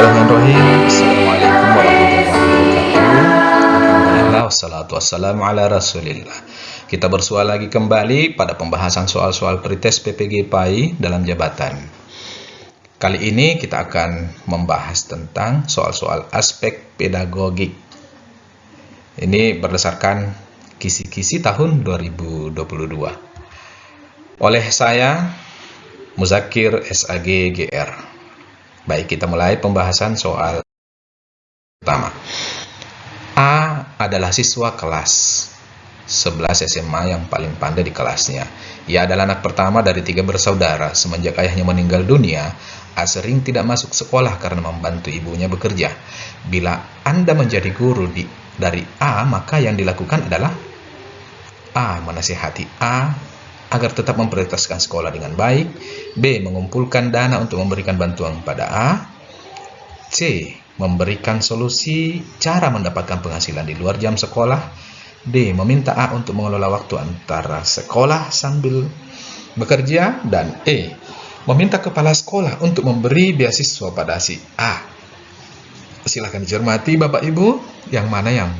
Bismillahirrahmanirrahim. Assalamualaikum warahmatullahi wabarakatuh. Alhamdulillah Wassalatu wassalamu ala rasulillah. Kita bersua lagi kembali pada pembahasan soal-soal pretest PPG PAI dalam jabatan. Kali ini kita akan membahas tentang soal-soal aspek pedagogik Ini berdasarkan kisi-kisi tahun 2022 Oleh saya Muzakir SAG GR Baik, kita mulai pembahasan soal pertama. A adalah siswa kelas 11 SMA yang paling pandai di kelasnya. Ia adalah anak pertama dari tiga bersaudara. Semenjak ayahnya meninggal dunia, A sering tidak masuk sekolah karena membantu ibunya bekerja. Bila Anda menjadi guru di, dari A, maka yang dilakukan adalah A. Menasihati A agar tetap memprioritaskan sekolah dengan baik, B. Mengumpulkan dana untuk memberikan bantuan pada A, C. Memberikan solusi cara mendapatkan penghasilan di luar jam sekolah, D. Meminta A untuk mengelola waktu antara sekolah sambil bekerja, dan E. Meminta kepala sekolah untuk memberi beasiswa pada si A. Silahkan dicermati Bapak Ibu, yang mana yang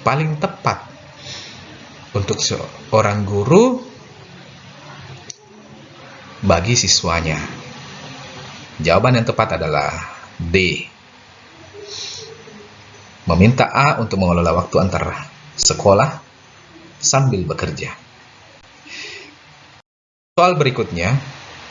paling tepat untuk seorang guru bagi siswanya? Jawaban yang tepat adalah D. Meminta A untuk mengelola waktu antara sekolah sambil bekerja. Soal berikutnya,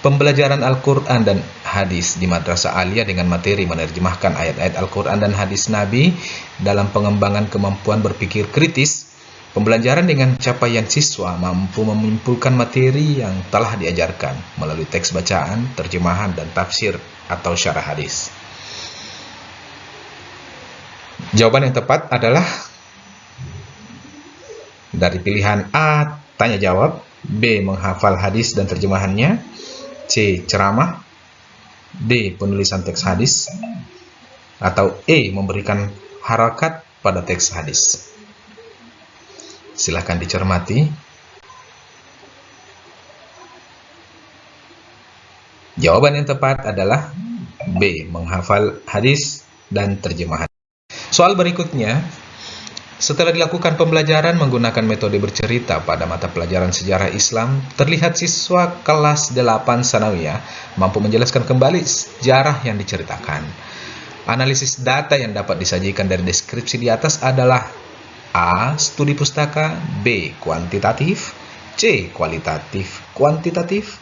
pembelajaran Al-Quran dan hadis di Madrasah Aliyah dengan materi menerjemahkan ayat-ayat Al-Quran dan hadis Nabi dalam pengembangan kemampuan berpikir kritis Pembelajaran dengan capaian siswa mampu menyimpulkan materi yang telah diajarkan melalui teks bacaan, terjemahan, dan tafsir atau syarah hadis. Jawaban yang tepat adalah dari pilihan A. Tanya jawab B. Menghafal hadis dan terjemahannya C. Ceramah D. Penulisan teks hadis atau E. Memberikan harakat pada teks hadis. Silahkan dicermati. Jawaban yang tepat adalah B. Menghafal hadis dan terjemahan. Soal berikutnya, setelah dilakukan pembelajaran menggunakan metode bercerita pada mata pelajaran sejarah Islam, terlihat siswa kelas 8 Sanawiyah mampu menjelaskan kembali sejarah yang diceritakan. Analisis data yang dapat disajikan dari deskripsi di atas adalah A. Studi pustaka B. Kuantitatif C. Kualitatif Kuantitatif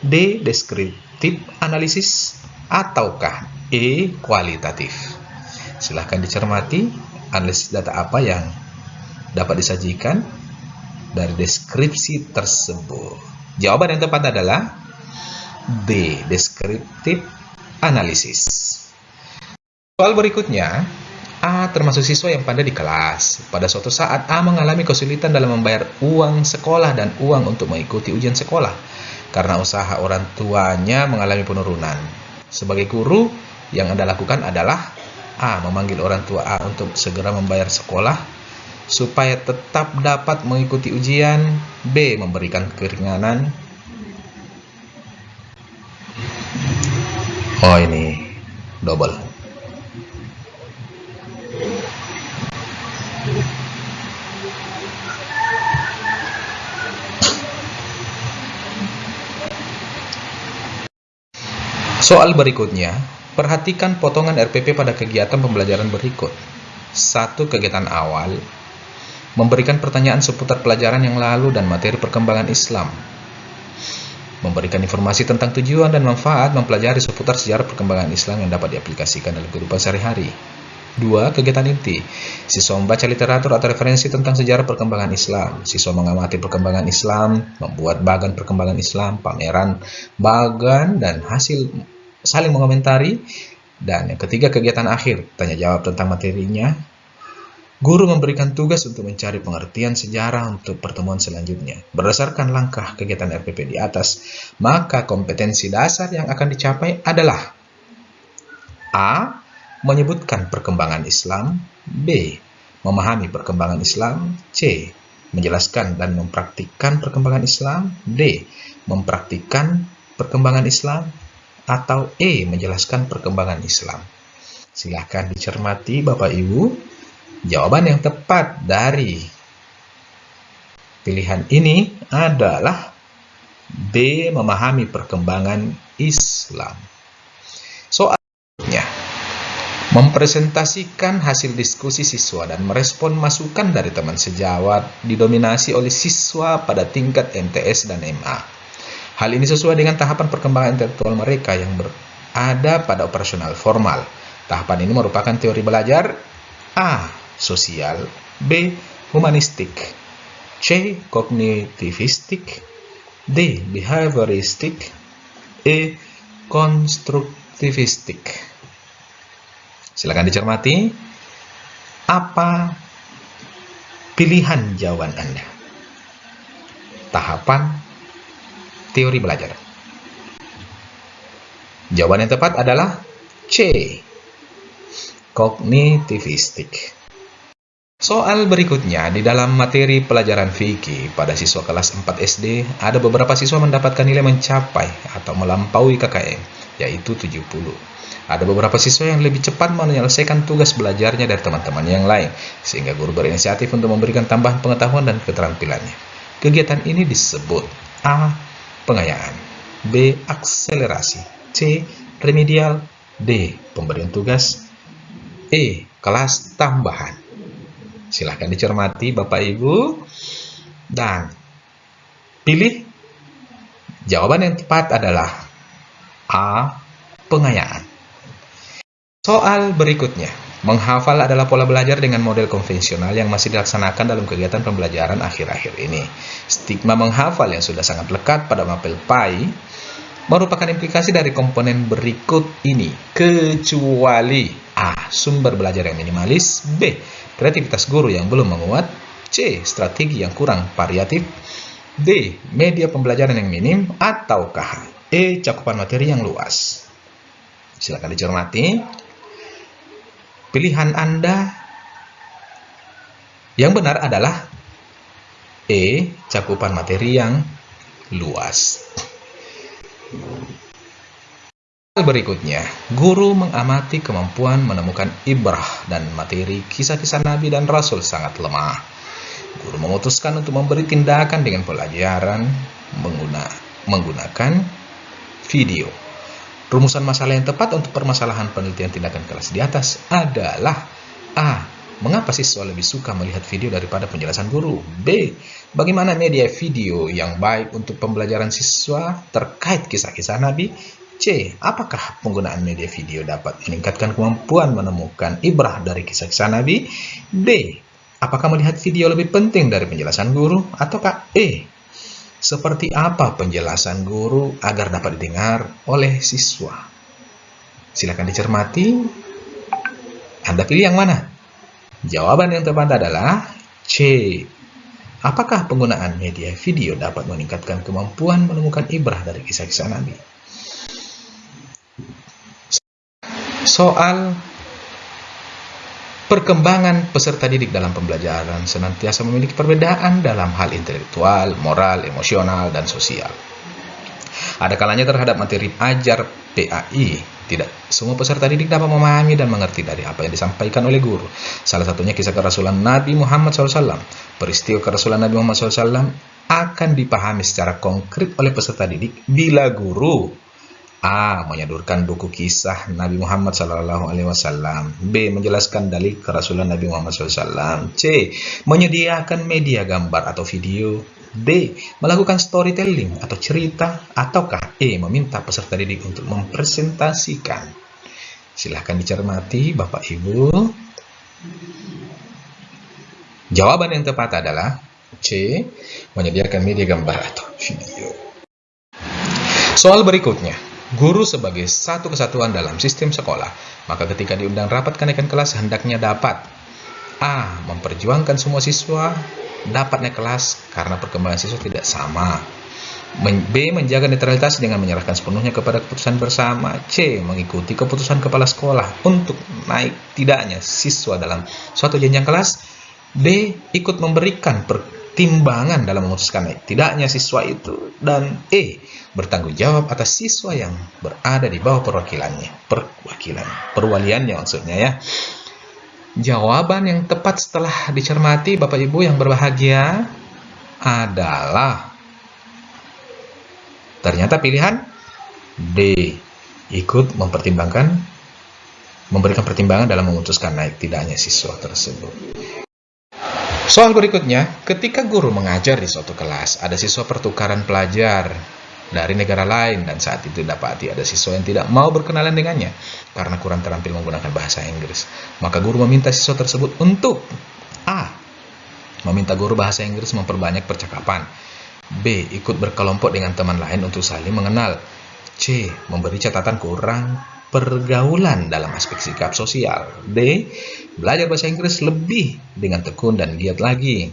D. Deskriptif analisis Ataukah E. Kualitatif Silahkan dicermati analisis data apa yang dapat disajikan dari deskripsi tersebut Jawaban yang tepat adalah D. Deskriptif analisis Soal berikutnya A termasuk siswa yang pandai di kelas. Pada suatu saat A mengalami kesulitan dalam membayar uang sekolah dan uang untuk mengikuti ujian sekolah karena usaha orang tuanya mengalami penurunan. Sebagai guru, yang Anda lakukan adalah A. Memanggil orang tua A untuk segera membayar sekolah supaya tetap dapat mengikuti ujian B. Memberikan keringanan Oh ini double Soal berikutnya, perhatikan potongan RPP pada kegiatan pembelajaran berikut. Satu kegiatan awal, memberikan pertanyaan seputar pelajaran yang lalu dan materi perkembangan Islam. Memberikan informasi tentang tujuan dan manfaat mempelajari seputar sejarah perkembangan Islam yang dapat diaplikasikan dalam kehidupan sehari-hari. Dua, kegiatan inti. Siswa membaca literatur atau referensi tentang sejarah perkembangan Islam. Siswa mengamati perkembangan Islam, membuat bagan perkembangan Islam, pameran bagan, dan hasil saling mengomentari. Dan yang ketiga, kegiatan akhir, tanya jawab tentang materinya. Guru memberikan tugas untuk mencari pengertian sejarah untuk pertemuan selanjutnya. Berdasarkan langkah kegiatan RPP di atas, maka kompetensi dasar yang akan dicapai adalah A. Menyebutkan perkembangan Islam B. Memahami perkembangan Islam C. Menjelaskan dan mempraktikkan perkembangan Islam D. Mempraktikkan perkembangan Islam atau E. Menjelaskan perkembangan Islam. Silahkan dicermati Bapak Ibu. Jawaban yang tepat dari pilihan ini adalah B. Memahami perkembangan Islam. Soalnya, mempresentasikan hasil diskusi siswa dan merespon masukan dari teman sejawat didominasi oleh siswa pada tingkat MTS dan MA. Hal ini sesuai dengan tahapan perkembangan intelektual mereka yang berada pada operasional formal. Tahapan ini merupakan teori belajar A. Sosial B. Humanistik C. Kognitivistik D. Behavioristik E. Konstruktivistik Silakan dicermati apa pilihan jawaban Anda. Tahapan teori belajar. Jawaban yang tepat adalah C. Kognitivistik. Soal berikutnya, di dalam materi pelajaran fikih pada siswa kelas 4 SD, ada beberapa siswa mendapatkan nilai mencapai atau melampaui KKM, yaitu 70. Ada beberapa siswa yang lebih cepat menyelesaikan tugas belajarnya dari teman-teman yang lain, sehingga guru berinisiatif untuk memberikan tambahan pengetahuan dan keterampilannya. Kegiatan ini disebut A pengayaan, B. Akselerasi, C. Remedial, D. Pemberian tugas, E. Kelas tambahan. Silahkan dicermati Bapak Ibu dan pilih jawaban yang tepat adalah A. Pengayaan. Soal berikutnya. Menghafal adalah pola belajar dengan model konvensional yang masih dilaksanakan dalam kegiatan pembelajaran akhir-akhir ini. Stigma menghafal yang sudah sangat lekat pada mapel PAI merupakan implikasi dari komponen berikut ini, kecuali A. Sumber belajar yang minimalis B. Kreativitas guru yang belum menguat C. Strategi yang kurang variatif D. Media pembelajaran yang minim Ataukah E. Cakupan materi yang luas Silakan dicermati Pilihan Anda yang benar adalah E. Cakupan materi yang luas. Berikutnya, guru mengamati kemampuan menemukan ibrah dan materi kisah-kisah Nabi dan Rasul sangat lemah. Guru memutuskan untuk memberi tindakan dengan pelajaran menggunakan video. Rumusan masalah yang tepat untuk permasalahan penelitian tindakan kelas di atas adalah A. Mengapa siswa lebih suka melihat video daripada penjelasan guru? B. Bagaimana media video yang baik untuk pembelajaran siswa terkait kisah-kisah Nabi? C. Apakah penggunaan media video dapat meningkatkan kemampuan menemukan ibrah dari kisah-kisah Nabi? D. Apakah melihat video lebih penting dari penjelasan guru? Ataukah E seperti apa penjelasan guru agar dapat didengar oleh siswa? Silakan dicermati. Anda pilih yang mana? Jawaban yang tepat adalah C. Apakah penggunaan media video dapat meningkatkan kemampuan menemukan ibrah dari kisah-kisah Nabi? Soal Perkembangan peserta didik dalam pembelajaran senantiasa memiliki perbedaan dalam hal intelektual, moral, emosional, dan sosial. Ada kalanya terhadap materi ajar PAI, tidak semua peserta didik dapat memahami dan mengerti dari apa yang disampaikan oleh guru. Salah satunya kisah kerasulan Nabi Muhammad SAW. Peristiwa kerasulan Nabi Muhammad SAW akan dipahami secara konkret oleh peserta didik bila guru A. Menyodorkan buku kisah Nabi Muhammad SAW. B. Menjelaskan dalil kerasulan Nabi Muhammad SAW. C. Menyediakan media gambar atau video. D. Melakukan storytelling atau cerita. Ataukah E. Meminta peserta didik untuk mempresentasikan. Silahkan dicermati Bapak Ibu. Jawaban yang tepat adalah C. Menyediakan media gambar atau video. Soal berikutnya. Guru sebagai satu kesatuan dalam sistem sekolah, maka ketika diundang rapat kenaikan kelas hendaknya dapat A. Memperjuangkan semua siswa dapat naik kelas karena perkembangan siswa tidak sama. B. Menjaga netralitas dengan menyerahkan sepenuhnya kepada keputusan bersama. C. Mengikuti keputusan kepala sekolah untuk naik tidaknya siswa dalam suatu jenjang kelas. D. Ikut memberikan pertimbangan dalam memutuskan naik tidaknya siswa itu dan E bertanggung jawab atas siswa yang berada di bawah perwakilannya. Perwakilan perwaliannya maksudnya ya. Jawaban yang tepat setelah dicermati Bapak Ibu yang berbahagia adalah ternyata pilihan D ikut mempertimbangkan memberikan pertimbangan dalam memutuskan naik tidaknya siswa tersebut Soal berikutnya, ketika guru mengajar di suatu kelas, ada siswa pertukaran pelajar dari negara lain dan saat itu dapati ada siswa yang tidak mau berkenalan dengannya karena kurang terampil menggunakan bahasa Inggris. Maka guru meminta siswa tersebut untuk A. Meminta guru bahasa Inggris memperbanyak percakapan. B. Ikut berkelompok dengan teman lain untuk saling mengenal. C. Memberi catatan kurang pergaulan dalam aspek sikap sosial. D. Belajar bahasa Inggris lebih dengan tekun dan giat lagi.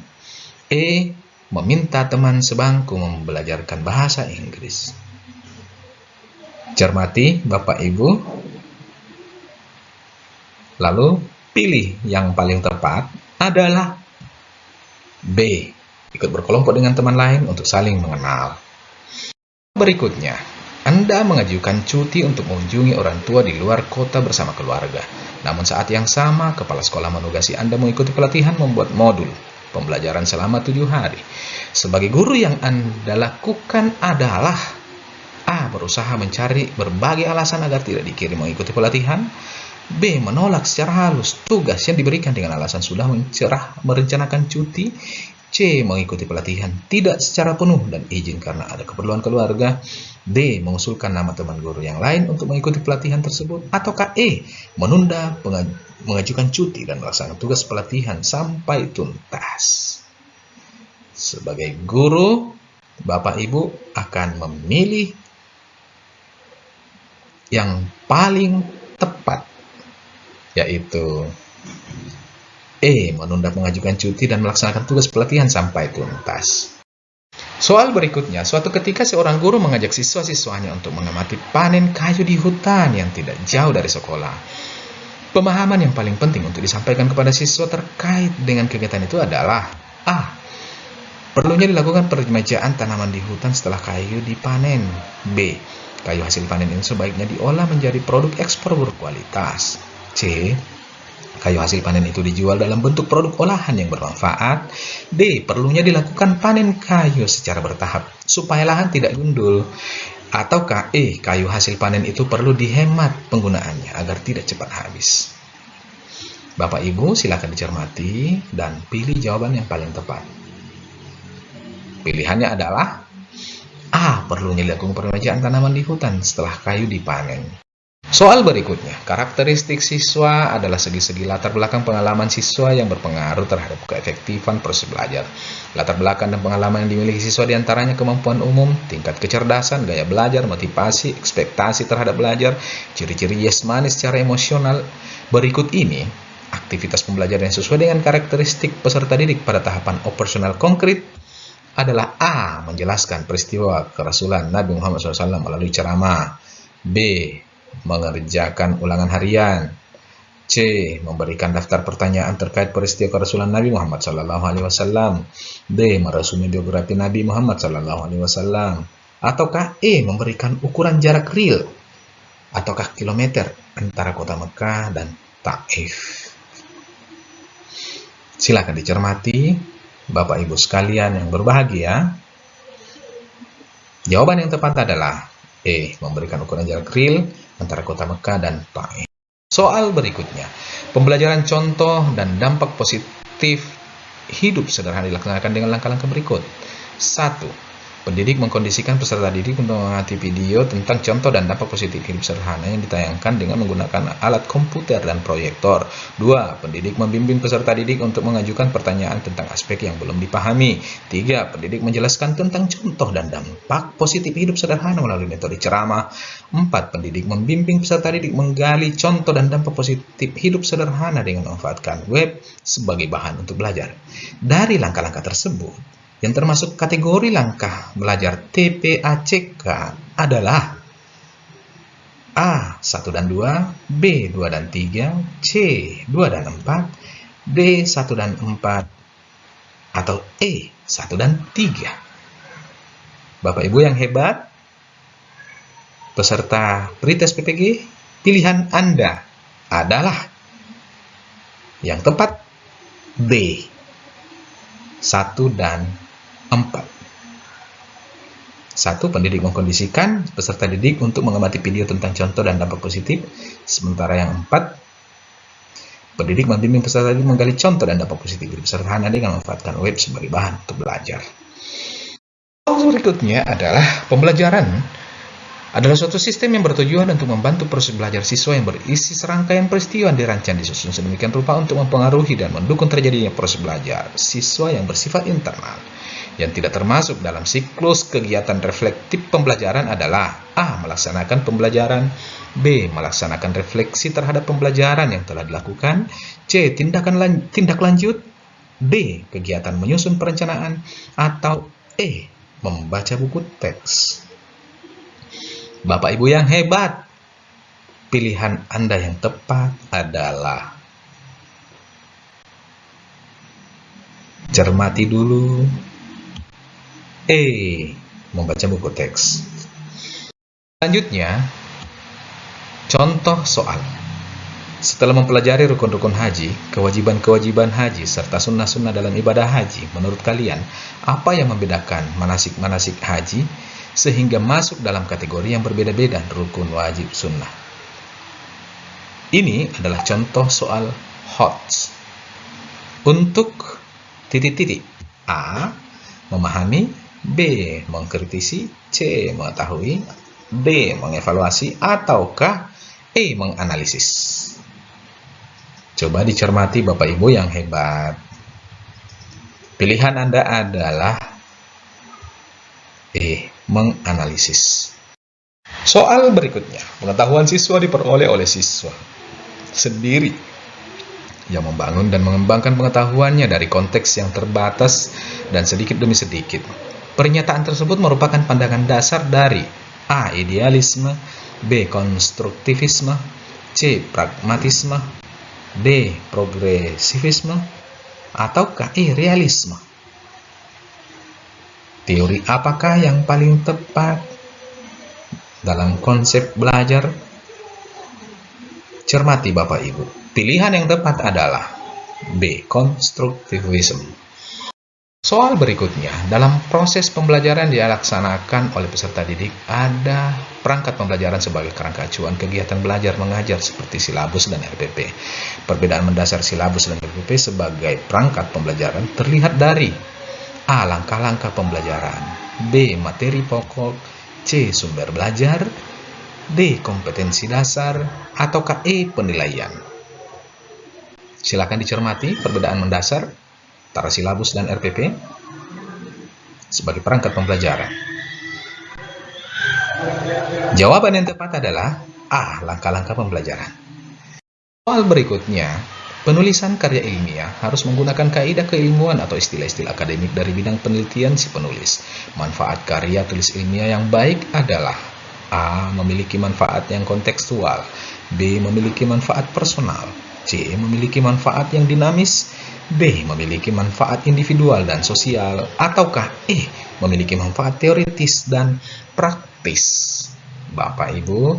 E. Meminta teman sebangku membelajarkan bahasa Inggris. Cermati Bapak Ibu. Lalu pilih yang paling tepat adalah B. Ikut berkelompok dengan teman lain untuk saling mengenal. Berikutnya, anda mengajukan cuti untuk mengunjungi orang tua di luar kota bersama keluarga. Namun saat yang sama, kepala sekolah menugasi Anda mengikuti pelatihan membuat modul pembelajaran selama tujuh hari. Sebagai guru yang Anda lakukan adalah A. Berusaha mencari berbagai alasan agar tidak dikirim mengikuti pelatihan. B. Menolak secara halus tugas yang diberikan dengan alasan sudah mencerah merencanakan cuti. C. Mengikuti pelatihan tidak secara penuh dan izin karena ada keperluan keluarga. D. Mengusulkan nama teman guru yang lain untuk mengikuti pelatihan tersebut. Ataukah E. Menunda mengajukan cuti dan melaksanakan tugas pelatihan sampai tuntas. Sebagai guru, Bapak Ibu akan memilih yang paling tepat, yaitu E. Menunda mengajukan cuti dan melaksanakan tugas pelatihan sampai tuntas. Soal berikutnya, suatu ketika seorang guru mengajak siswa-siswanya untuk mengamati panen kayu di hutan yang tidak jauh dari sekolah. Pemahaman yang paling penting untuk disampaikan kepada siswa terkait dengan kegiatan itu adalah A. Perlunya dilakukan peremajaan tanaman di hutan setelah kayu dipanen. B. Kayu hasil panen ini sebaiknya diolah menjadi produk ekspor berkualitas. C kayu hasil panen itu dijual dalam bentuk produk olahan yang bermanfaat. D. Perlunya dilakukan panen kayu secara bertahap supaya lahan tidak gundul. Ataukah E. Kayu hasil panen itu perlu dihemat penggunaannya agar tidak cepat habis. Bapak Ibu silakan dicermati dan pilih jawaban yang paling tepat. Pilihannya adalah A. Perlunya dilakukan peremajaan tanaman di hutan setelah kayu dipanen. Soal berikutnya, karakteristik siswa adalah segi-segi latar belakang pengalaman siswa yang berpengaruh terhadap keefektifan proses belajar. Latar belakang dan pengalaman yang dimiliki siswa di antaranya kemampuan umum, tingkat kecerdasan, gaya belajar, motivasi, ekspektasi terhadap belajar, ciri-ciri yesmani secara emosional. Berikut ini, aktivitas pembelajaran yang sesuai dengan karakteristik peserta didik pada tahapan operasional konkret adalah A. Menjelaskan peristiwa kerasulan Nabi Muhammad SAW melalui ceramah. B mengerjakan ulangan harian. C. Memberikan daftar pertanyaan terkait peristiwa kerasulan Nabi Muhammad SAW. D. Merasumi biografi Nabi Muhammad SAW. Ataukah E. Memberikan ukuran jarak real ataukah kilometer antara kota Mekah dan Taif. Silakan dicermati, Bapak Ibu sekalian yang berbahagia. Jawaban yang tepat adalah E. Memberikan ukuran jarak real antara kota Mekah dan Taif. Soal berikutnya, pembelajaran contoh dan dampak positif hidup sederhana dilaksanakan dengan langkah-langkah berikut. 1. Pendidik mengkondisikan peserta didik untuk mengamati video tentang contoh dan dampak positif hidup sederhana yang ditayangkan dengan menggunakan alat komputer dan proyektor. 2. Pendidik membimbing peserta didik untuk mengajukan pertanyaan tentang aspek yang belum dipahami. 3. Pendidik menjelaskan tentang contoh dan dampak positif hidup sederhana melalui metode ceramah. 4. Pendidik membimbing peserta didik menggali contoh dan dampak positif hidup sederhana dengan memanfaatkan web sebagai bahan untuk belajar. Dari langkah-langkah tersebut, yang termasuk kategori langkah belajar TPACK adalah A. 1 dan 2, B. 2 dan 3, C. 2 dan 4, D. 1 dan 4, atau E 1 dan 3? Bapak Ibu yang hebat, peserta pretest PPG, pilihan Anda adalah yang tepat B 1 dan 4. Satu, pendidik mengkondisikan peserta didik untuk mengamati video tentang contoh dan dampak positif. Sementara yang empat, pendidik membimbing peserta didik menggali contoh dan dampak positif dari peserta Anda dengan memanfaatkan web sebagai bahan untuk belajar. Berikutnya adalah pembelajaran adalah suatu sistem yang bertujuan untuk membantu proses belajar siswa yang berisi serangkaian peristiwa yang dirancang disusun sedemikian rupa untuk mempengaruhi dan mendukung terjadinya proses belajar siswa yang bersifat internal. Yang tidak termasuk dalam siklus kegiatan reflektif pembelajaran adalah A. Melaksanakan pembelajaran B. Melaksanakan refleksi terhadap pembelajaran yang telah dilakukan C. Tindakan lan tindak lanjut D. Kegiatan menyusun perencanaan atau E. Membaca buku teks Bapak Ibu yang hebat Pilihan Anda yang tepat adalah Cermati dulu E. Membaca buku teks. Selanjutnya, contoh soal. Setelah mempelajari rukun-rukun haji, kewajiban-kewajiban haji, serta sunnah-sunnah dalam ibadah haji, menurut kalian, apa yang membedakan manasik-manasik haji sehingga masuk dalam kategori yang berbeda-beda rukun wajib sunnah? Ini adalah contoh soal HOTS. Untuk titik-titik A, memahami B. Mengkritisi C. Mengetahui D. Mengevaluasi Ataukah E. Menganalisis Coba dicermati Bapak Ibu yang hebat Pilihan Anda adalah E. Menganalisis Soal berikutnya Pengetahuan siswa diperoleh oleh siswa Sendiri yang membangun dan mengembangkan pengetahuannya dari konteks yang terbatas dan sedikit demi sedikit Pernyataan tersebut merupakan pandangan dasar dari A. Idealisme B. Konstruktivisme C. Pragmatisme D. Progresivisme ataukah E. Realisme Teori apakah yang paling tepat dalam konsep belajar? Cermati Bapak Ibu. Pilihan yang tepat adalah B. Konstruktivisme Soal berikutnya, dalam proses pembelajaran dilaksanakan oleh peserta didik, ada perangkat pembelajaran sebagai kerangka acuan kegiatan belajar mengajar seperti silabus dan RPP. Perbedaan mendasar silabus dan RPP sebagai perangkat pembelajaran terlihat dari A. Langkah-langkah pembelajaran B. Materi pokok C. Sumber belajar D. Kompetensi dasar ataukah E. Penilaian Silakan dicermati perbedaan mendasar antara silabus dan RPP sebagai perangkat pembelajaran? Jawaban yang tepat adalah A. Langkah-langkah pembelajaran. Soal berikutnya, penulisan karya ilmiah harus menggunakan kaidah keilmuan atau istilah-istilah akademik dari bidang penelitian si penulis. Manfaat karya tulis ilmiah yang baik adalah A. Memiliki manfaat yang kontekstual B. Memiliki manfaat personal C. Memiliki manfaat yang dinamis B. Memiliki manfaat individual dan sosial Ataukah E. Memiliki manfaat teoritis dan praktis Bapak Ibu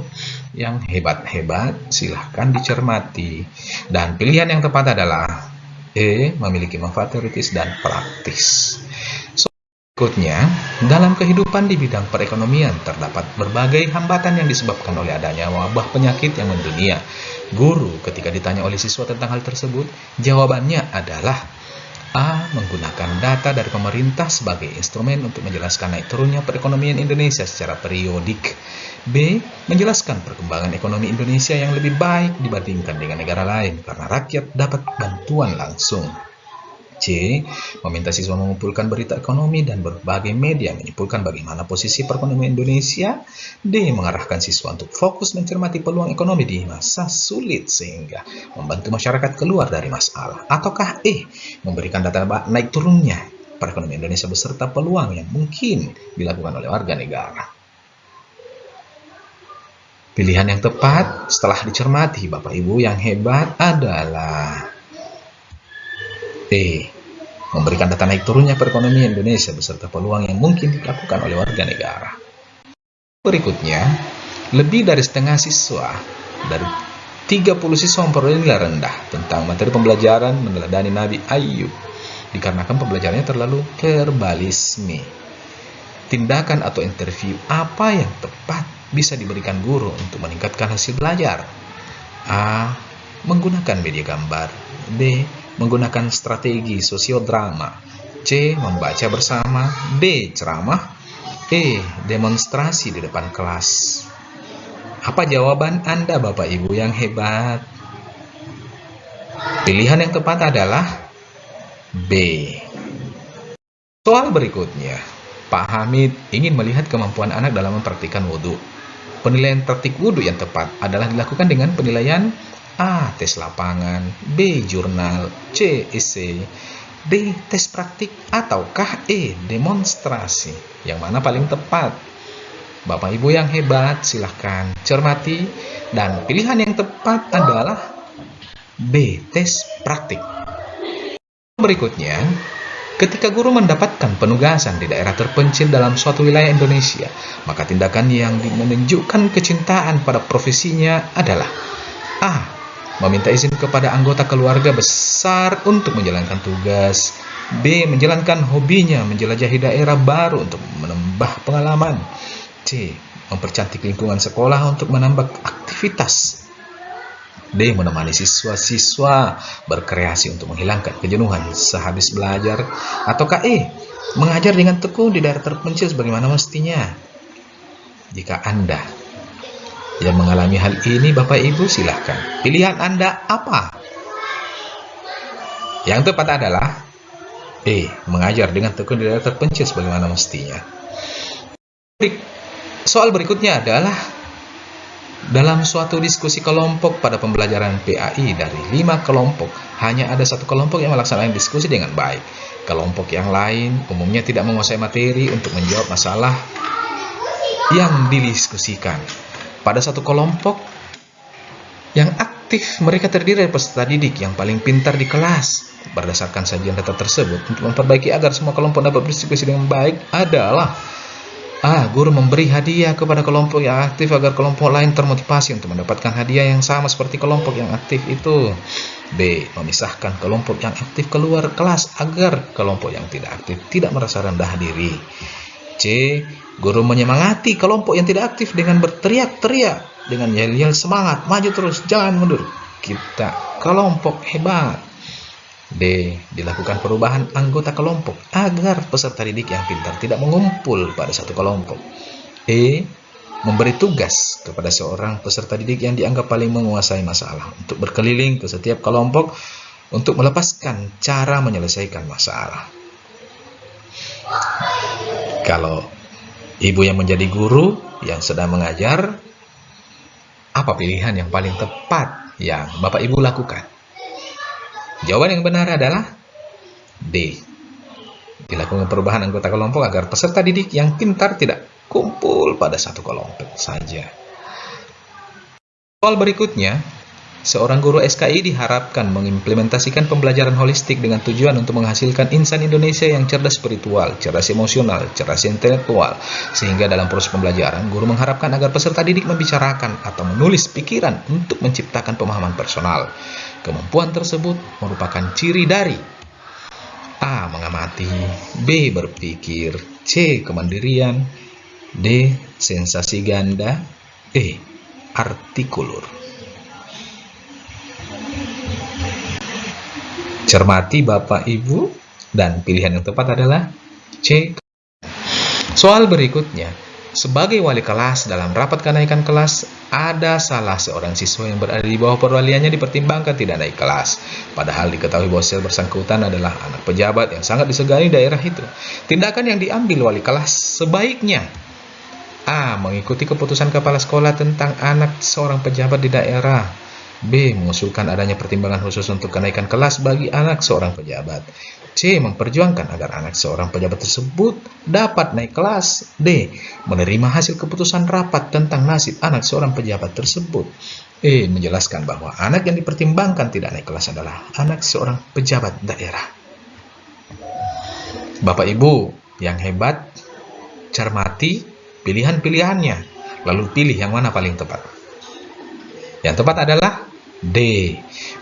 yang hebat-hebat silahkan dicermati Dan pilihan yang tepat adalah E. Memiliki manfaat teoritis dan praktis Berikutnya, dalam kehidupan di bidang perekonomian terdapat berbagai hambatan yang disebabkan oleh adanya wabah penyakit yang mendunia. Guru ketika ditanya oleh siswa tentang hal tersebut, jawabannya adalah A. Menggunakan data dari pemerintah sebagai instrumen untuk menjelaskan naik turunnya perekonomian Indonesia secara periodik. B. Menjelaskan perkembangan ekonomi Indonesia yang lebih baik dibandingkan dengan negara lain karena rakyat dapat bantuan langsung. C. Meminta siswa mengumpulkan berita ekonomi dan berbagai media menyimpulkan bagaimana posisi perekonomian Indonesia. D. Mengarahkan siswa untuk fokus mencermati peluang ekonomi di masa sulit sehingga membantu masyarakat keluar dari masalah. Ataukah E. Memberikan data naik turunnya perekonomian Indonesia beserta peluang yang mungkin dilakukan oleh warga negara. Pilihan yang tepat setelah dicermati Bapak Ibu yang hebat adalah E. memberikan data naik turunnya perekonomian Indonesia beserta peluang yang mungkin dilakukan oleh warga negara. Berikutnya, lebih dari setengah siswa dari 30 siswa memperoleh nilai rendah tentang materi pembelajaran meneladani Nabi Ayub dikarenakan pembelajarannya terlalu verbalisme. Tindakan atau interview apa yang tepat bisa diberikan guru untuk meningkatkan hasil belajar? A. Menggunakan media gambar B. Menggunakan strategi sosiodrama C. Membaca bersama D. Ceramah E. Demonstrasi di depan kelas Apa jawaban Anda Bapak Ibu yang hebat? Pilihan yang tepat adalah B. Soal berikutnya, Pak Hamid ingin melihat kemampuan anak dalam mempraktikkan wudhu. Penilaian praktik wudhu yang tepat adalah dilakukan dengan penilaian A. Tes lapangan B. Jurnal C. Esai D. Tes praktik ataukah E. Demonstrasi Yang mana paling tepat? Bapak Ibu yang hebat silahkan cermati dan pilihan yang tepat adalah B. Tes praktik Berikutnya, Ketika guru mendapatkan penugasan di daerah terpencil dalam suatu wilayah Indonesia, maka tindakan yang menunjukkan kecintaan pada profesinya adalah A. Meminta izin kepada anggota keluarga besar untuk menjalankan tugas B. Menjalankan hobinya menjelajahi daerah baru untuk menambah pengalaman C. Mempercantik lingkungan sekolah untuk menambah aktivitas D. Menemani siswa-siswa berkreasi untuk menghilangkan kejenuhan sehabis belajar. Ataukah E. Mengajar dengan tekun di daerah terpencil sebagaimana mestinya. Jika Anda yang mengalami hal ini, Bapak Ibu silahkan. Pilihan Anda apa? Yang tepat adalah E. Mengajar dengan tekun di daerah terpencil sebagaimana mestinya. Soal berikutnya adalah dalam suatu diskusi kelompok pada pembelajaran PAI dari lima kelompok, hanya ada satu kelompok yang melaksanakan diskusi dengan baik. Kelompok yang lain umumnya tidak menguasai materi untuk menjawab masalah yang didiskusikan. Pada satu kelompok yang aktif, mereka terdiri dari peserta didik yang paling pintar di kelas. Berdasarkan sajian data tersebut, untuk memperbaiki agar semua kelompok dapat berdiskusi dengan baik adalah A. Guru memberi hadiah kepada kelompok yang aktif agar kelompok lain termotivasi untuk mendapatkan hadiah yang sama seperti kelompok yang aktif itu. B. Memisahkan kelompok yang aktif keluar kelas agar kelompok yang tidak aktif tidak merasa rendah diri. C. Guru menyemangati kelompok yang tidak aktif dengan berteriak-teriak, dengan yel-yel semangat, maju terus, jangan mundur. Kita kelompok hebat. D. Dilakukan perubahan anggota kelompok agar peserta didik yang pintar tidak mengumpul pada satu kelompok. E. Memberi tugas kepada seorang peserta didik yang dianggap paling menguasai masalah untuk berkeliling ke setiap kelompok untuk melepaskan cara menyelesaikan masalah. Kalau ibu yang menjadi guru yang sedang mengajar, apa pilihan yang paling tepat yang Bapak Ibu lakukan? Jawaban yang benar adalah D. Dilakukan perubahan anggota kelompok agar peserta didik yang pintar tidak kumpul pada satu kelompok saja. Soal berikutnya, seorang guru SKI diharapkan mengimplementasikan pembelajaran holistik dengan tujuan untuk menghasilkan insan Indonesia yang cerdas spiritual, cerdas emosional, cerdas intelektual, sehingga dalam proses pembelajaran, guru mengharapkan agar peserta didik membicarakan atau menulis pikiran untuk menciptakan pemahaman personal. Kemampuan tersebut merupakan ciri dari A. Mengamati B. Berpikir C. Kemandirian D. Sensasi ganda E. Artikulur Cermati Bapak Ibu dan pilihan yang tepat adalah C. Soal berikutnya sebagai wali kelas dalam rapat kenaikan kelas, ada salah seorang siswa yang berada di bawah perwaliannya dipertimbangkan tidak naik kelas. Padahal diketahui bahwa sel bersangkutan adalah anak pejabat yang sangat disegani daerah itu. Tindakan yang diambil wali kelas sebaiknya A. Mengikuti keputusan kepala sekolah tentang anak seorang pejabat di daerah B. Mengusulkan adanya pertimbangan khusus untuk kenaikan kelas bagi anak seorang pejabat C. Memperjuangkan agar anak seorang pejabat tersebut dapat naik kelas. D. Menerima hasil keputusan rapat tentang nasib anak seorang pejabat tersebut. E. Menjelaskan bahwa anak yang dipertimbangkan tidak naik kelas adalah anak seorang pejabat daerah. Bapak Ibu yang hebat, cermati pilihan-pilihannya, lalu pilih yang mana paling tepat. Yang tepat adalah D.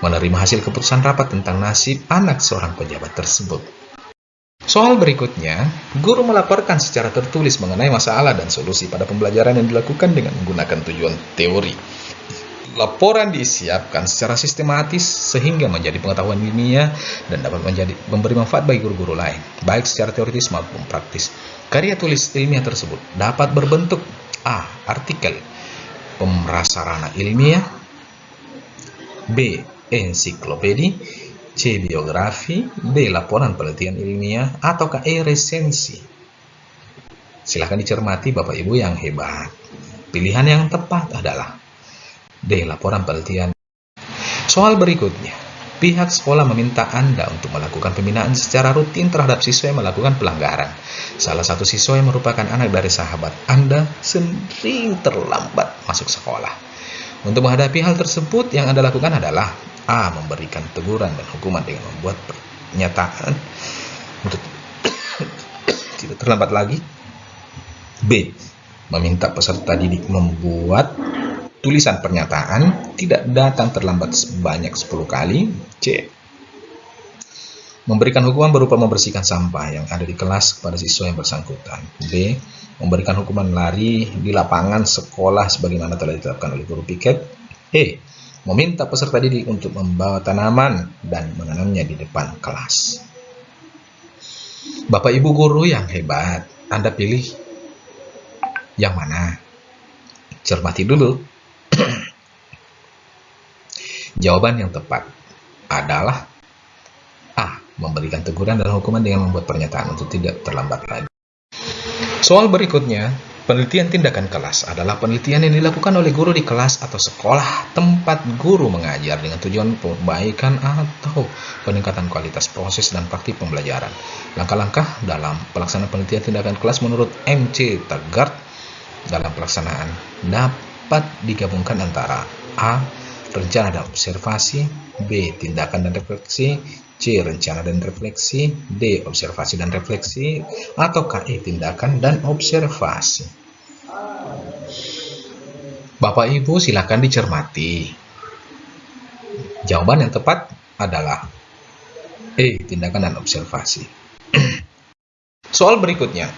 Menerima hasil keputusan rapat tentang nasib anak seorang pejabat tersebut. Soal berikutnya, guru melaporkan secara tertulis mengenai masalah dan solusi pada pembelajaran yang dilakukan dengan menggunakan tujuan teori. Laporan disiapkan secara sistematis sehingga menjadi pengetahuan ilmiah dan dapat menjadi memberi manfaat bagi guru-guru lain, baik secara teoritis maupun praktis. Karya tulis ilmiah tersebut dapat berbentuk A. Artikel Pemrasarana ilmiah B. Ensiklopedi C. Biografi D. Laporan penelitian ilmiah atau E. Resensi Silahkan dicermati Bapak Ibu yang hebat Pilihan yang tepat adalah D. Laporan penelitian Soal berikutnya Pihak sekolah meminta Anda untuk melakukan pembinaan secara rutin terhadap siswa yang melakukan pelanggaran. Salah satu siswa yang merupakan anak dari sahabat Anda sering terlambat masuk sekolah. Untuk menghadapi hal tersebut, yang Anda lakukan adalah A. Memberikan teguran dan hukuman dengan membuat pernyataan untuk tidak terlambat lagi. B. Meminta peserta didik membuat tulisan pernyataan tidak datang terlambat sebanyak 10 kali. C. Memberikan hukuman berupa membersihkan sampah yang ada di kelas kepada siswa yang bersangkutan. B. Memberikan hukuman lari di lapangan sekolah sebagaimana telah ditetapkan oleh guru piket. E meminta peserta didik untuk membawa tanaman dan menanamnya di depan kelas. Bapak Ibu guru yang hebat, Anda pilih yang mana? Cermati dulu. Jawaban yang tepat adalah A. Memberikan teguran dan hukuman dengan membuat pernyataan untuk tidak terlambat lagi. Soal berikutnya, Penelitian tindakan kelas adalah penelitian yang dilakukan oleh guru di kelas atau sekolah tempat guru mengajar dengan tujuan perbaikan atau peningkatan kualitas proses dan praktik pembelajaran. Langkah-langkah dalam pelaksanaan penelitian tindakan kelas menurut MC Taggart dalam pelaksanaan dapat digabungkan antara A. Rencana dan observasi B. Tindakan dan refleksi C. Rencana dan refleksi D. Observasi dan refleksi atau KE. Tindakan dan observasi Bapak Ibu silakan dicermati Jawaban yang tepat adalah E. Tindakan dan observasi Soal berikutnya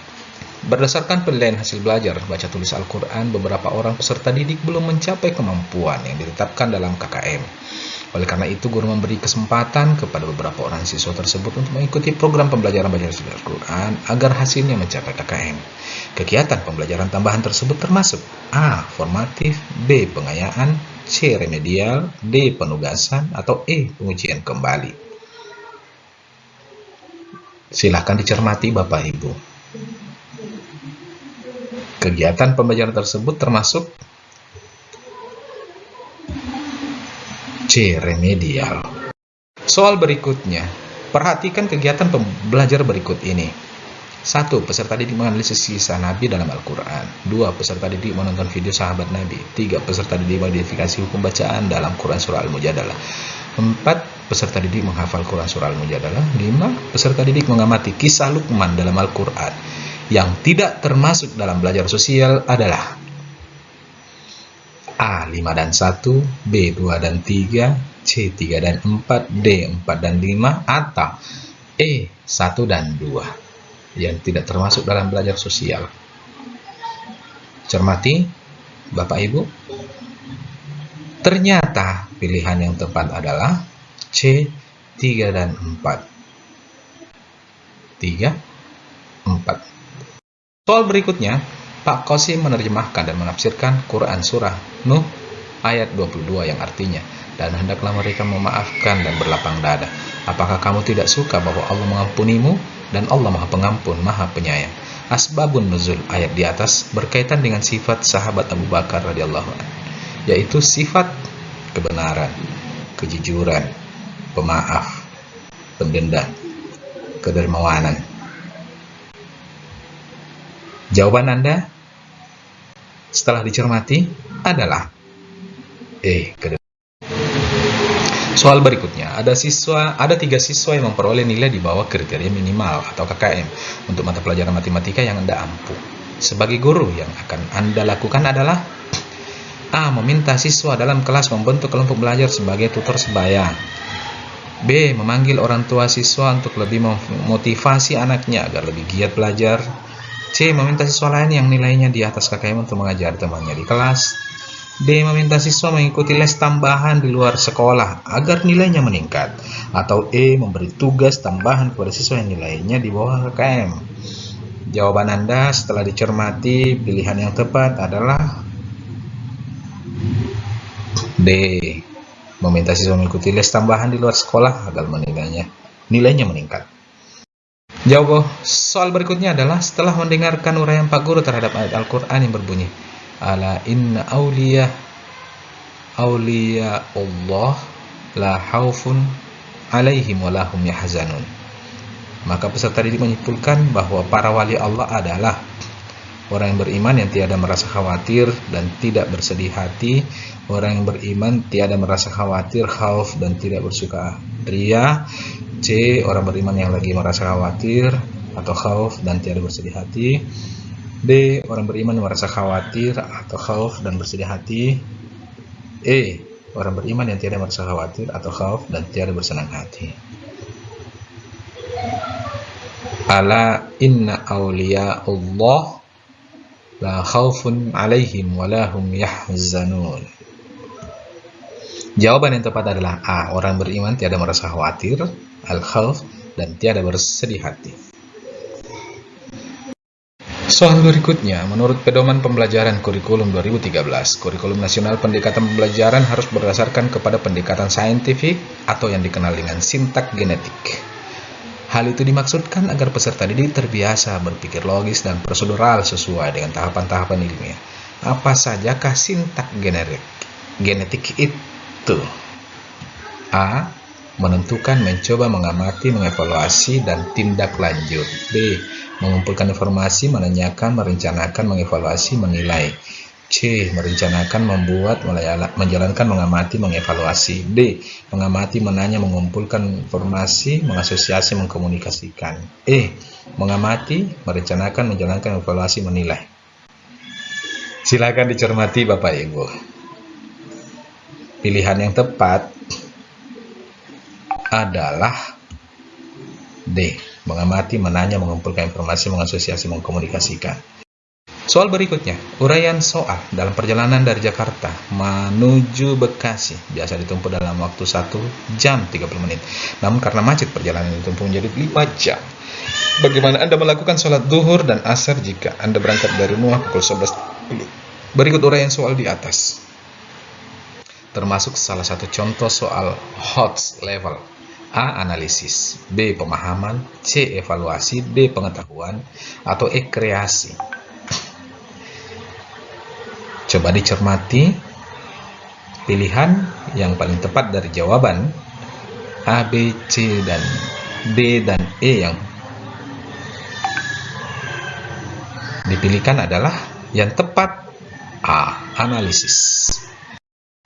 Berdasarkan penilaian hasil belajar baca tulis Al-Quran, beberapa orang peserta didik belum mencapai kemampuan yang ditetapkan dalam KKM. Oleh karena itu, guru memberi kesempatan kepada beberapa orang siswa tersebut untuk mengikuti program pembelajaran baca tulis Al-Quran agar hasilnya mencapai KKM. Kegiatan pembelajaran tambahan tersebut termasuk A. Formatif B. Pengayaan C. Remedial D. Penugasan atau E. Pengujian kembali. Silahkan dicermati Bapak Ibu. Kegiatan pembelajaran tersebut termasuk C. Remedial Soal berikutnya, perhatikan kegiatan pembelajar berikut ini. 1. Peserta didik menganalisis kisah Nabi dalam Al-Quran 2. Peserta didik menonton video sahabat Nabi 3. Peserta didik mengidentifikasi hukum bacaan dalam Quran Surah Al-Mujadalah 4. Peserta didik menghafal Quran Surah Al-Mujadalah 5. Peserta didik mengamati kisah Luqman dalam Al-Quran yang tidak termasuk dalam belajar sosial adalah A. 5 dan 1 B. 2 dan 3 C. 3 dan 4 D. 4 dan 5 atau E. 1 dan 2 yang tidak termasuk dalam belajar sosial cermati Bapak Ibu ternyata pilihan yang tepat adalah C. 3 dan 4 3 4 Soal berikutnya, Pak Qasim menerjemahkan dan menafsirkan Quran Surah Nuh ayat 22 yang artinya, dan hendaklah mereka memaafkan dan berlapang dada. Apakah kamu tidak suka bahwa Allah mengampunimu dan Allah maha pengampun, maha penyayang. Asbabun nuzul ayat di atas berkaitan dengan sifat sahabat Abu Bakar radhiyallahu anhu, yaitu sifat kebenaran, kejujuran, pemaaf, pendendam, kedermawanan, Jawaban Anda setelah dicermati adalah E. Soal berikutnya, ada siswa, ada tiga siswa yang memperoleh nilai di bawah kriteria minimal atau KKM untuk mata pelajaran matematika yang Anda ampuh. Sebagai guru yang akan Anda lakukan adalah A. Meminta siswa dalam kelas membentuk kelompok belajar sebagai tutor sebaya. B. Memanggil orang tua siswa untuk lebih memotivasi anaknya agar lebih giat belajar. C. Meminta siswa lain yang nilainya di atas KKM untuk mengajar temannya di kelas. D. Meminta siswa mengikuti les tambahan di luar sekolah agar nilainya meningkat. Atau E. Memberi tugas tambahan kepada siswa yang nilainya di bawah KKM. Jawaban Anda setelah dicermati, pilihan yang tepat adalah D. Meminta siswa mengikuti les tambahan di luar sekolah agar nilainya, nilainya meningkat. Jawab soal berikutnya adalah setelah mendengarkan uraian Pak Guru terhadap ayat Al-Quran yang berbunyi ala inna awliya awliya Allah la haufun alaihim walahum yahzanun. Maka peserta didik menyimpulkan bahwa para wali Allah adalah orang yang beriman yang tiada merasa khawatir dan tidak bersedih hati orang yang beriman tiada merasa khawatir khauf dan tidak bersuka ria C orang beriman yang lagi merasa khawatir atau khauf dan tiada bersedih hati D. Orang beriman merasa khawatir atau khauf dan bersedih hati. E. Orang beriman yang tidak merasa khawatir atau khauf dan tiada bersenang hati. Ala inna awliya Allah la alaihim walahum yahzanun. Jawaban yang tepat adalah A. Orang beriman tiada merasa khawatir, al-khauf, dan tiada bersedih hati. Soal berikutnya, menurut pedoman pembelajaran kurikulum 2013, kurikulum nasional pendekatan pembelajaran harus berdasarkan kepada pendekatan saintifik atau yang dikenal dengan sintak genetik. Hal itu dimaksudkan agar peserta didik terbiasa berpikir logis dan prosedural sesuai dengan tahapan-tahapan ilmiah. Apa sajakah sintak genetik? Genetik itu A. Menentukan, mencoba, mengamati, mengevaluasi, dan tindak lanjut B mengumpulkan informasi, menanyakan, merencanakan, mengevaluasi, menilai. C. Merencanakan, membuat, menjalankan, mengamati, mengevaluasi. D. Mengamati, menanya, mengumpulkan informasi, mengasosiasi, mengkomunikasikan. E. Mengamati, merencanakan, menjalankan, mengevaluasi, menilai. Silakan dicermati Bapak Ibu. Pilihan yang tepat adalah D mengamati, menanya, mengumpulkan informasi, mengasosiasi, mengkomunikasikan. Soal berikutnya, uraian soal dalam perjalanan dari Jakarta menuju Bekasi biasa ditempuh dalam waktu 1 jam 30 menit. Namun karena macet perjalanan ditempuh menjadi 5 jam. Bagaimana Anda melakukan sholat duhur dan asar jika Anda berangkat dari rumah pukul 11 Berikut uraian soal di atas. Termasuk salah satu contoh soal HOTS level A. Analisis B. Pemahaman C. Evaluasi D. Pengetahuan atau E. Kreasi Coba dicermati pilihan yang paling tepat dari jawaban A, B, C, dan D, dan E yang dipilihkan adalah yang tepat A. Analisis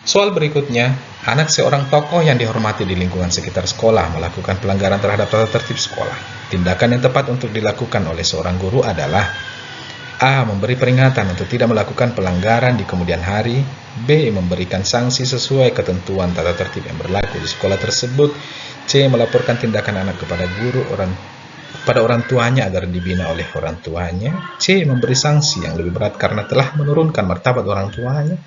Soal berikutnya, anak seorang tokoh yang dihormati di lingkungan sekitar sekolah melakukan pelanggaran terhadap tata tertib sekolah. Tindakan yang tepat untuk dilakukan oleh seorang guru adalah A. Memberi peringatan untuk tidak melakukan pelanggaran di kemudian hari B. Memberikan sanksi sesuai ketentuan tata tertib yang berlaku di sekolah tersebut C. Melaporkan tindakan anak kepada guru orang pada orang tuanya agar dibina oleh orang tuanya C. Memberi sanksi yang lebih berat karena telah menurunkan martabat orang tuanya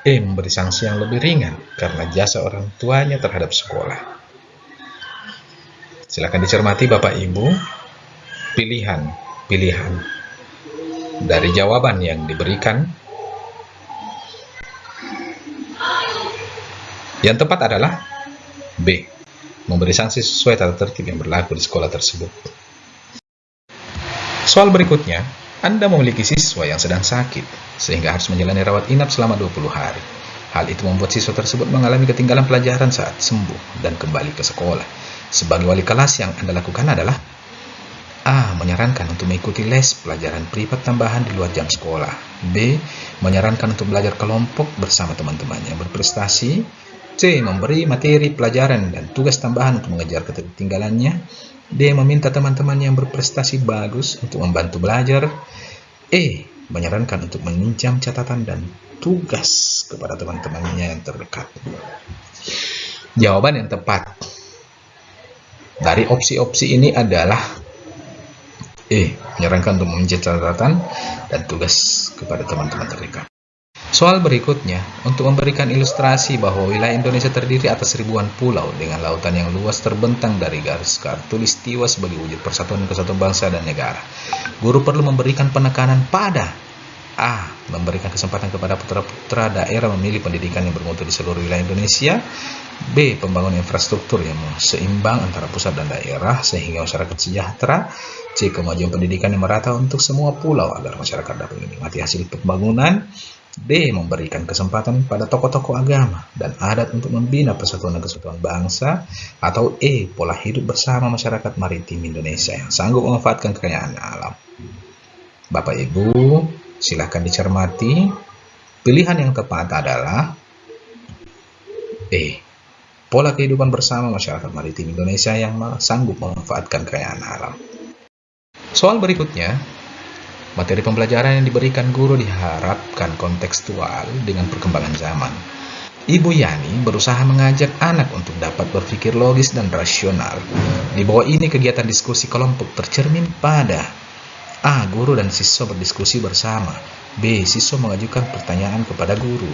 E. Memberi sanksi yang lebih ringan karena jasa orang tuanya terhadap sekolah. Silakan dicermati Bapak Ibu pilihan-pilihan dari jawaban yang diberikan. Yang tepat adalah B. Memberi sanksi sesuai tata tertib yang berlaku di sekolah tersebut. Soal berikutnya, anda memiliki siswa yang sedang sakit, sehingga harus menjalani rawat inap selama 20 hari. Hal itu membuat siswa tersebut mengalami ketinggalan pelajaran saat sembuh dan kembali ke sekolah. Sebagai wali kelas yang Anda lakukan adalah A. Menyarankan untuk mengikuti les pelajaran privat tambahan di luar jam sekolah. B. Menyarankan untuk belajar kelompok bersama teman-teman yang berprestasi. C. Memberi materi pelajaran dan tugas tambahan untuk mengejar ketertinggalannya. D. Meminta teman-teman yang berprestasi bagus untuk membantu belajar. E. Menyarankan untuk meminjam catatan dan tugas kepada teman-temannya yang terdekat. Jawaban yang tepat dari opsi-opsi ini adalah E. Menyarankan untuk meminjam catatan dan tugas kepada teman-teman terdekat. Soal berikutnya, untuk memberikan ilustrasi bahwa wilayah Indonesia terdiri atas ribuan pulau dengan lautan yang luas terbentang dari garis kartulistiwa sebagai wujud persatuan kesatuan bangsa dan negara. Guru perlu memberikan penekanan pada A. Memberikan kesempatan kepada putra-putra daerah memilih pendidikan yang bermutu di seluruh wilayah Indonesia. B. Pembangunan infrastruktur yang seimbang antara pusat dan daerah sehingga masyarakat sejahtera. C. Kemajuan pendidikan yang merata untuk semua pulau agar masyarakat dapat menikmati hasil pembangunan. D. Memberikan kesempatan pada tokoh-tokoh agama dan adat untuk membina persatuan dan kesatuan bangsa. Atau E. Pola hidup bersama masyarakat maritim Indonesia yang sanggup memanfaatkan kekayaan alam. Bapak Ibu, silahkan dicermati. Pilihan yang tepat adalah E. Pola kehidupan bersama masyarakat maritim Indonesia yang sanggup memanfaatkan kekayaan alam. Soal berikutnya, Materi pembelajaran yang diberikan guru diharapkan kontekstual dengan perkembangan zaman. Ibu Yani berusaha mengajak anak untuk dapat berpikir logis dan rasional. Di bawah ini kegiatan diskusi kelompok tercermin pada A. Guru dan siswa berdiskusi bersama B. Siswa mengajukan pertanyaan kepada guru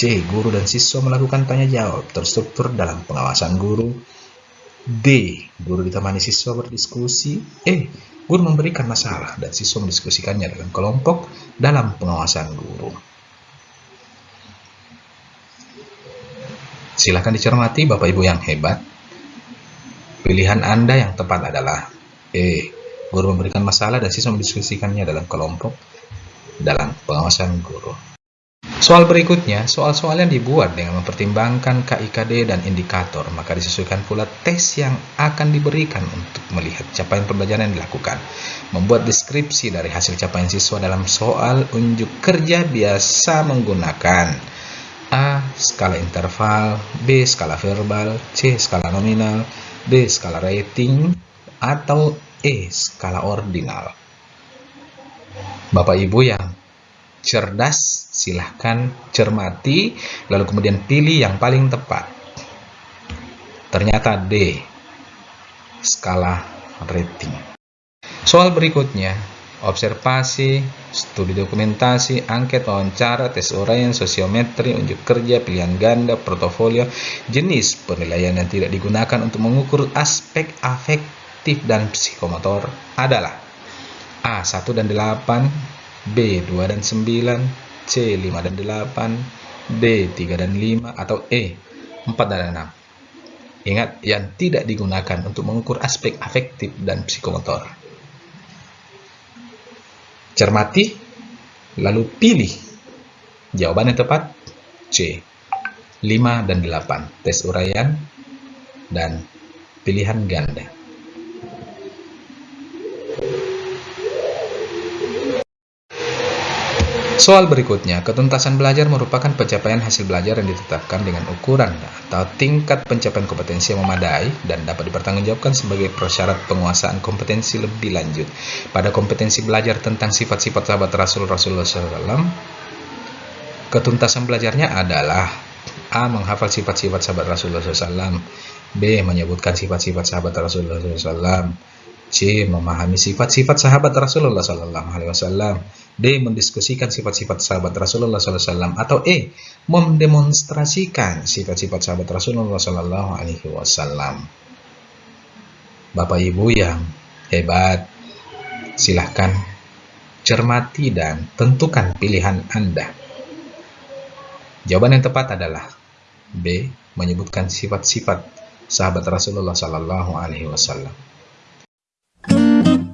C. Guru dan siswa melakukan tanya jawab terstruktur dalam pengawasan guru D. Guru ditemani siswa berdiskusi E. Guru memberikan masalah dan siswa mendiskusikannya dalam kelompok dalam pengawasan guru. Silahkan dicermati Bapak Ibu yang hebat. Pilihan Anda yang tepat adalah E. Guru memberikan masalah dan siswa mendiskusikannya dalam kelompok dalam pengawasan guru. Soal berikutnya, soal-soal yang dibuat dengan mempertimbangkan KIKD dan indikator, maka disesuaikan pula tes yang akan diberikan untuk melihat capaian pembelajaran yang dilakukan. Membuat deskripsi dari hasil capaian siswa dalam soal unjuk kerja biasa menggunakan A. Skala interval B. Skala verbal C. Skala nominal D. Skala rating atau E. Skala ordinal Bapak Ibu yang cerdas, silahkan cermati, lalu kemudian pilih yang paling tepat. Ternyata D, skala rating. Soal berikutnya, observasi, studi dokumentasi, angket wawancara, tes uraian, sosiometri, unjuk kerja, pilihan ganda, portofolio, jenis penilaian yang tidak digunakan untuk mengukur aspek afektif dan psikomotor adalah A. 1 dan 8 B 2 dan 9, C 5 dan 8, D 3 dan 5, atau E 4 dan 6. Ingat, yang tidak digunakan untuk mengukur aspek afektif dan psikomotor. Cermati, lalu pilih. Jawaban yang tepat C. 5 dan 8. Tes uraian dan pilihan ganda. Soal berikutnya, ketuntasan belajar merupakan pencapaian hasil belajar yang ditetapkan dengan ukuran atau tingkat pencapaian kompetensi yang memadai dan dapat dipertanggungjawabkan sebagai persyarat penguasaan kompetensi lebih lanjut. Pada kompetensi belajar tentang sifat-sifat sahabat Rasul Rasulullah SAW, ketuntasan belajarnya adalah A. Menghafal sifat-sifat sahabat Rasulullah SAW B. Menyebutkan sifat-sifat sahabat Rasulullah SAW C. Memahami sifat-sifat sahabat Rasulullah SAW D. Mendiskusikan sifat-sifat sahabat Rasulullah SAW atau E. Mendemonstrasikan sifat-sifat sahabat Rasulullah SAW. Bapak Ibu yang hebat, silahkan cermati dan tentukan pilihan Anda. Jawaban yang tepat adalah B. Menyebutkan sifat-sifat sahabat Rasulullah SAW. Thank you.